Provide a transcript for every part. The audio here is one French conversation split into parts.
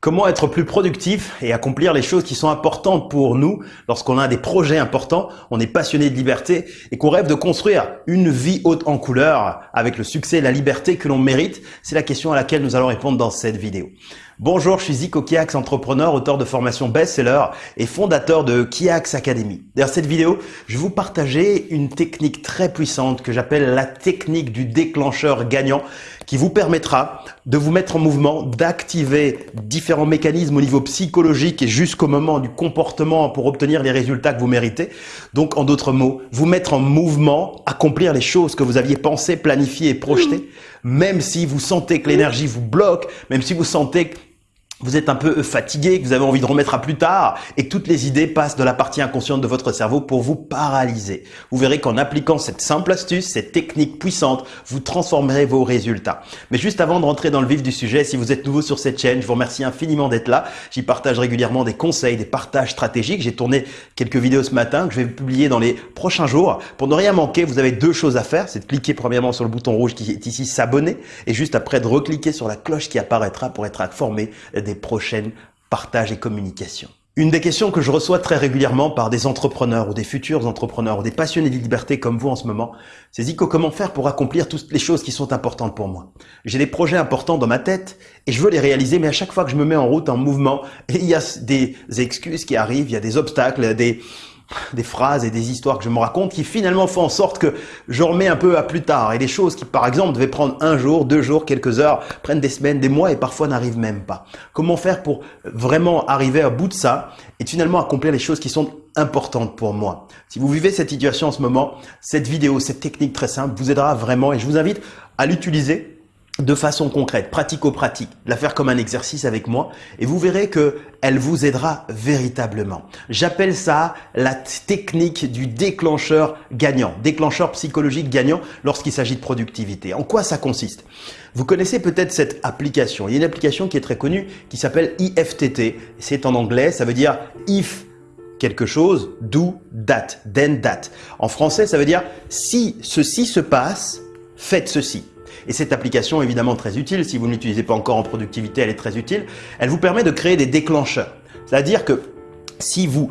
Comment être plus productif et accomplir les choses qui sont importantes pour nous lorsqu'on a des projets importants, on est passionné de liberté et qu'on rêve de construire une vie haute en couleur avec le succès et la liberté que l'on mérite? C'est la question à laquelle nous allons répondre dans cette vidéo. Bonjour, je suis Zico Kiax, entrepreneur, auteur de formation best-seller et fondateur de Kiax Academy. Dans cette vidéo, je vais vous partager une technique très puissante que j'appelle la technique du déclencheur gagnant qui vous permettra de vous mettre en mouvement, d'activer différents mécanismes au niveau psychologique et jusqu'au moment du comportement pour obtenir les résultats que vous méritez. Donc, en d'autres mots, vous mettre en mouvement, accomplir les choses que vous aviez pensé, planifié et projeté, même si vous sentez que l'énergie vous bloque, même si vous sentez que vous êtes un peu fatigué, que vous avez envie de remettre à plus tard et que toutes les idées passent de la partie inconsciente de votre cerveau pour vous paralyser. Vous verrez qu'en appliquant cette simple astuce, cette technique puissante, vous transformerez vos résultats. Mais juste avant de rentrer dans le vif du sujet, si vous êtes nouveau sur cette chaîne, je vous remercie infiniment d'être là. J'y partage régulièrement des conseils, des partages stratégiques. J'ai tourné quelques vidéos ce matin que je vais publier dans les prochains jours. Pour ne rien manquer, vous avez deux choses à faire. C'est de cliquer premièrement sur le bouton rouge qui est ici, s'abonner, et juste après de recliquer sur la cloche qui apparaîtra pour être informé des prochaines partages et communications. Une des questions que je reçois très régulièrement par des entrepreneurs ou des futurs entrepreneurs ou des passionnés de liberté comme vous en ce moment, c'est Zico, comment faire pour accomplir toutes les choses qui sont importantes pour moi? J'ai des projets importants dans ma tête et je veux les réaliser, mais à chaque fois que je me mets en route, en mouvement, il y a des excuses qui arrivent, il y a des obstacles, des, des phrases et des histoires que je me raconte qui finalement font en sorte que je remets un peu à plus tard. Et des choses qui, par exemple, devaient prendre un jour, deux jours, quelques heures, prennent des semaines, des mois et parfois n'arrivent même pas. Comment faire pour vraiment arriver à bout de ça et finalement accomplir les choses qui sont importantes pour moi? Si vous vivez cette situation en ce moment, cette vidéo, cette technique très simple vous aidera vraiment et je vous invite à l'utiliser de façon concrète, pratico-pratique, la faire comme un exercice avec moi et vous verrez que elle vous aidera véritablement. J'appelle ça la technique du déclencheur gagnant, déclencheur psychologique gagnant lorsqu'il s'agit de productivité. En quoi ça consiste? Vous connaissez peut-être cette application. Il y a une application qui est très connue qui s'appelle IFTT. C'est en anglais, ça veut dire if quelque chose, do that, then that. En français, ça veut dire si ceci se passe, faites ceci. Et cette application est évidemment très utile. Si vous ne l'utilisez pas encore en productivité, elle est très utile. Elle vous permet de créer des déclencheurs. C'est-à-dire que si vous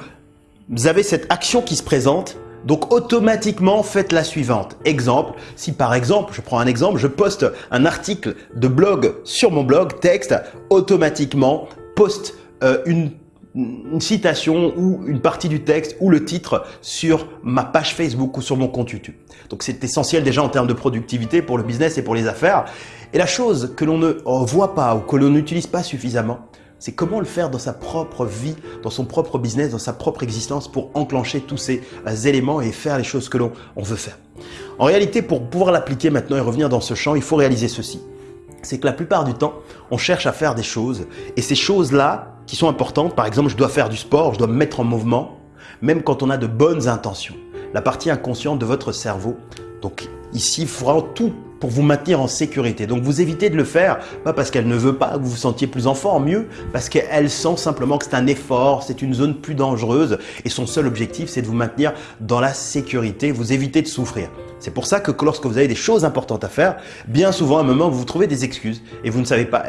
avez cette action qui se présente, donc automatiquement faites la suivante. Exemple, si par exemple, je prends un exemple, je poste un article de blog sur mon blog, texte, automatiquement poste euh, une une citation ou une partie du texte ou le titre sur ma page Facebook ou sur mon compte YouTube. Donc c'est essentiel déjà en termes de productivité pour le business et pour les affaires. Et la chose que l'on ne voit pas ou que l'on n'utilise pas suffisamment, c'est comment le faire dans sa propre vie, dans son propre business, dans sa propre existence pour enclencher tous ces euh, éléments et faire les choses que l'on veut faire. En réalité, pour pouvoir l'appliquer maintenant et revenir dans ce champ, il faut réaliser ceci. C'est que la plupart du temps, on cherche à faire des choses et ces choses-là, qui sont importantes. Par exemple, je dois faire du sport, je dois me mettre en mouvement, même quand on a de bonnes intentions. La partie inconsciente de votre cerveau, donc ici, il tout pour vous maintenir en sécurité. Donc vous évitez de le faire, pas parce qu'elle ne veut pas que vous vous sentiez plus en forme, mieux parce qu'elle sent simplement que c'est un effort, c'est une zone plus dangereuse et son seul objectif c'est de vous maintenir dans la sécurité, vous éviter de souffrir. C'est pour ça que lorsque vous avez des choses importantes à faire, bien souvent à un moment vous vous trouvez des excuses et vous ne savez pas,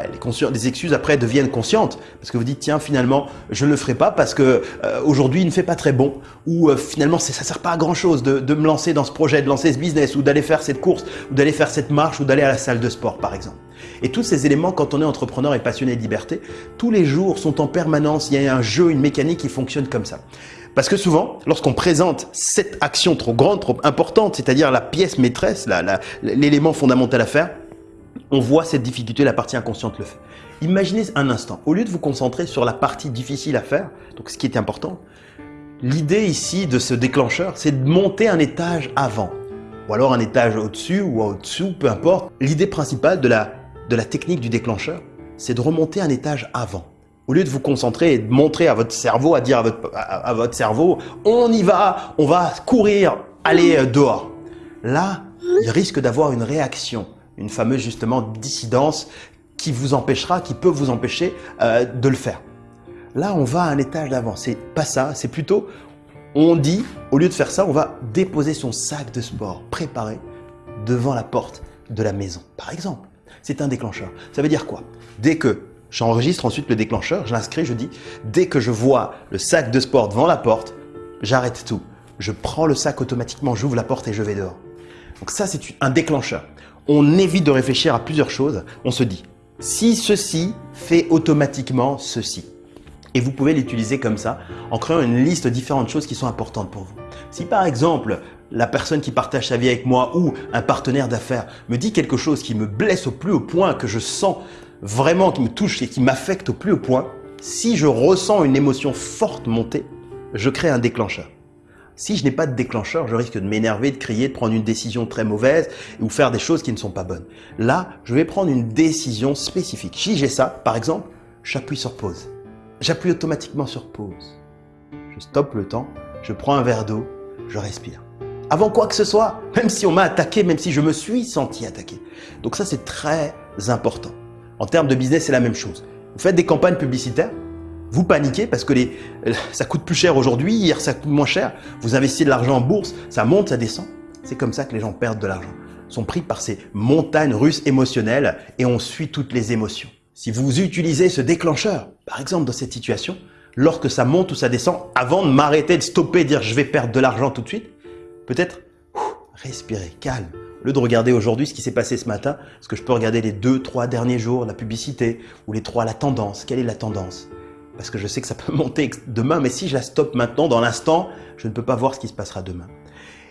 les excuses après deviennent conscientes parce que vous dites tiens finalement je ne le ferai pas parce que euh, aujourd'hui il ne fait pas très bon ou euh, finalement ça sert pas à grand chose de, de me lancer dans ce projet, de lancer ce business ou d'aller faire cette course ou d'aller faire cette marche ou d'aller à la salle de sport par exemple. Et tous ces éléments, quand on est entrepreneur et passionné de liberté, tous les jours sont en permanence, il y a un jeu, une mécanique qui fonctionne comme ça. Parce que souvent, lorsqu'on présente cette action trop grande, trop importante, c'est-à-dire la pièce maîtresse, l'élément fondamental à faire, on voit cette difficulté, la partie inconsciente le fait. Imaginez un instant, au lieu de vous concentrer sur la partie difficile à faire, donc ce qui est important, l'idée ici de ce déclencheur, c'est de monter un étage avant ou alors un étage au-dessus ou au-dessous, peu importe. L'idée principale de la, de la technique du déclencheur, c'est de remonter un étage avant. Au lieu de vous concentrer et de montrer à votre cerveau, à dire à votre, à, votre cerveau, on y va, on va courir, aller euh, dehors. Là, il risque d'avoir une réaction, une fameuse justement dissidence qui vous empêchera, qui peut vous empêcher euh, de le faire. Là, on va à un étage d'avant. C'est pas ça, c'est plutôt on dit, au lieu de faire ça, on va déposer son sac de sport préparé devant la porte de la maison, par exemple. C'est un déclencheur. Ça veut dire quoi? Dès que J'enregistre ensuite le déclencheur, je l'inscris, je dis dès que je vois le sac de sport devant la porte, j'arrête tout. Je prends le sac automatiquement, j'ouvre la porte et je vais dehors. Donc ça, c'est un déclencheur. On évite de réfléchir à plusieurs choses. On se dit, si ceci fait automatiquement ceci. Et vous pouvez l'utiliser comme ça, en créant une liste de différentes choses qui sont importantes pour vous. Si par exemple, la personne qui partage sa vie avec moi ou un partenaire d'affaires me dit quelque chose qui me blesse au plus haut point, que je sens vraiment qui me touche et qui m'affecte au plus haut point, si je ressens une émotion forte monter, je crée un déclencheur. Si je n'ai pas de déclencheur, je risque de m'énerver, de crier, de prendre une décision très mauvaise ou faire des choses qui ne sont pas bonnes. Là, je vais prendre une décision spécifique. Si j'ai ça, par exemple, j'appuie sur pause. J'appuie automatiquement sur pause. Je stoppe le temps, je prends un verre d'eau, je respire. Avant quoi que ce soit, même si on m'a attaqué, même si je me suis senti attaqué. Donc ça, c'est très important. En termes de business, c'est la même chose. Vous faites des campagnes publicitaires, vous paniquez parce que les, ça coûte plus cher aujourd'hui, hier ça coûte moins cher. Vous investissez de l'argent en bourse, ça monte, ça descend. C'est comme ça que les gens perdent de l'argent. sont pris par ces montagnes russes émotionnelles et on suit toutes les émotions. Si vous utilisez ce déclencheur, par exemple dans cette situation, lorsque ça monte ou ça descend, avant de m'arrêter, de stopper, dire je vais perdre de l'argent tout de suite, peut-être respirer, calme, au lieu de regarder aujourd'hui ce qui s'est passé ce matin, est-ce que je peux regarder les deux, trois derniers jours, la publicité, ou les trois, la tendance? Quelle est la tendance? Parce que je sais que ça peut monter demain, mais si je la stoppe maintenant, dans l'instant, je ne peux pas voir ce qui se passera demain.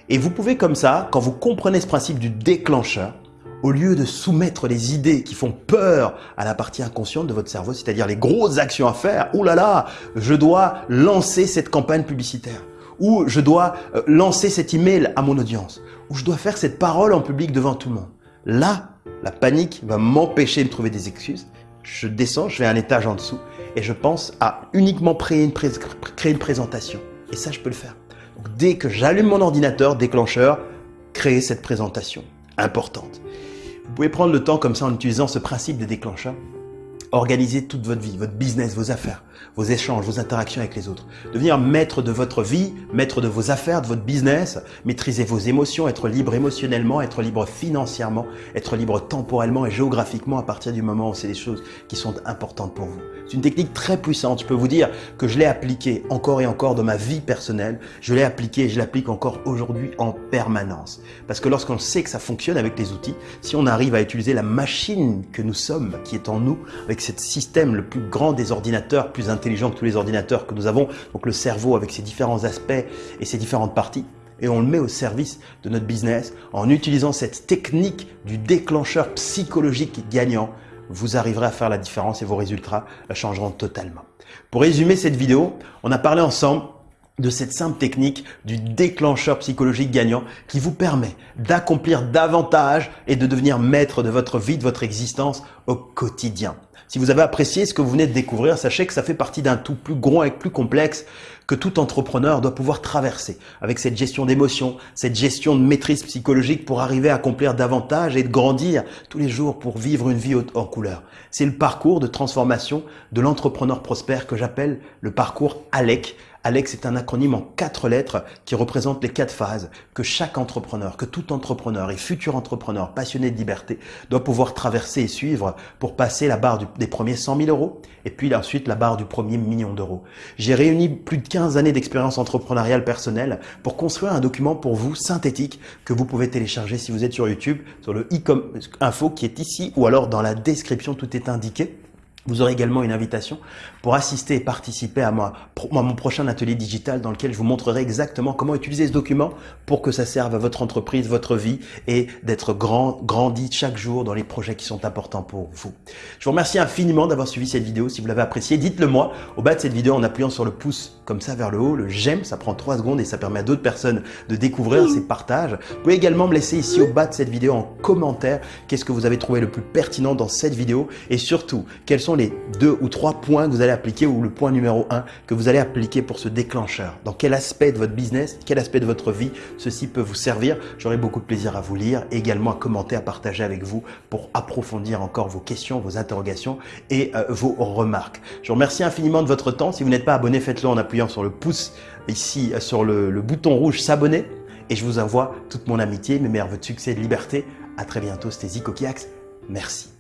Et vous pouvez comme ça, quand vous comprenez ce principe du déclencheur, au lieu de soumettre les idées qui font peur à la partie inconsciente de votre cerveau, c'est-à-dire les grosses actions à faire, ouh là là, je dois lancer cette campagne publicitaire, ou je dois euh, lancer cet email à mon audience, où je dois faire cette parole en public devant tout le monde. Là, la panique va m'empêcher de trouver des excuses. Je descends, je fais un étage en dessous et je pense à uniquement créer une, présentation. Et ça, je peux le faire. Dès que j'allume mon ordinateur, déclencheur, créer cette présentation importante. Vous pouvez prendre le temps comme ça en utilisant ce principe de déclencheur Organisez toute votre vie, votre business, vos affaires, vos échanges, vos interactions avec les autres. Devenir maître de votre vie, maître de vos affaires, de votre business, maîtriser vos émotions, être libre émotionnellement, être libre financièrement, être libre temporellement et géographiquement à partir du moment où c'est des choses qui sont importantes pour vous. C'est une technique très puissante. Je peux vous dire que je l'ai appliquée encore et encore dans ma vie personnelle. Je l'ai appliquée et je l'applique encore aujourd'hui en permanence. Parce que lorsqu'on sait que ça fonctionne avec les outils, si on arrive à utiliser la machine que nous sommes, qui est en nous, avec ce système le plus grand des ordinateurs, plus intelligent que tous les ordinateurs que nous avons, donc le cerveau avec ses différents aspects et ses différentes parties, et on le met au service de notre business en utilisant cette technique du déclencheur psychologique gagnant vous arriverez à faire la différence et vos résultats changeront totalement. Pour résumer cette vidéo, on a parlé ensemble de cette simple technique du déclencheur psychologique gagnant qui vous permet d'accomplir davantage et de devenir maître de votre vie, de votre existence au quotidien. Si vous avez apprécié ce que vous venez de découvrir, sachez que ça fait partie d'un tout plus grand et plus complexe que tout entrepreneur doit pouvoir traverser avec cette gestion d'émotions, cette gestion de maîtrise psychologique pour arriver à accomplir davantage et de grandir tous les jours pour vivre une vie en couleur. C'est le parcours de transformation de l'entrepreneur prospère que j'appelle le parcours ALEC Alex est un acronyme en quatre lettres qui représente les quatre phases que chaque entrepreneur, que tout entrepreneur et futur entrepreneur passionné de liberté doit pouvoir traverser et suivre pour passer la barre des premiers 100 000 euros et puis ensuite la barre du premier million d'euros. J'ai réuni plus de 15 années d'expérience entrepreneuriale personnelle pour construire un document pour vous synthétique que vous pouvez télécharger si vous êtes sur YouTube, sur le e info qui est ici ou alors dans la description, tout est indiqué. Vous aurez également une invitation pour assister et participer à, mon prochain atelier digital dans lequel je vous montrerai exactement comment utiliser ce document pour que ça serve à votre entreprise, votre vie et d'être grand, grandi chaque jour dans les projets qui sont importants pour vous. Je vous remercie infiniment d'avoir suivi cette vidéo. Si vous l'avez appréciée, dites-le moi au bas de cette vidéo en appuyant sur le pouce comme ça vers le haut, le j'aime, ça prend 3 secondes et ça permet à d'autres personnes de découvrir ces partages. Vous pouvez également me laisser ici au bas de cette vidéo en commentaire qu'est-ce que vous avez trouvé le plus pertinent dans cette vidéo et surtout quels sont les deux ou trois points que vous allez appliquer ou le point numéro un que vous allez appliquer pour ce déclencheur. Dans quel aspect de votre business, quel aspect de votre vie ceci peut vous servir? J'aurai beaucoup de plaisir à vous lire également à commenter, à partager avec vous pour approfondir encore vos questions, vos interrogations et euh, vos remarques. Je vous remercie infiniment de votre temps. Si vous n'êtes pas abonné, faites-le en appuyant sur le pouce ici euh, sur le, bouton rouge s'abonner et je vous envoie toute mon amitié, mes meilleurs vœux de succès et de liberté. À très bientôt, c'était Zico. Merci.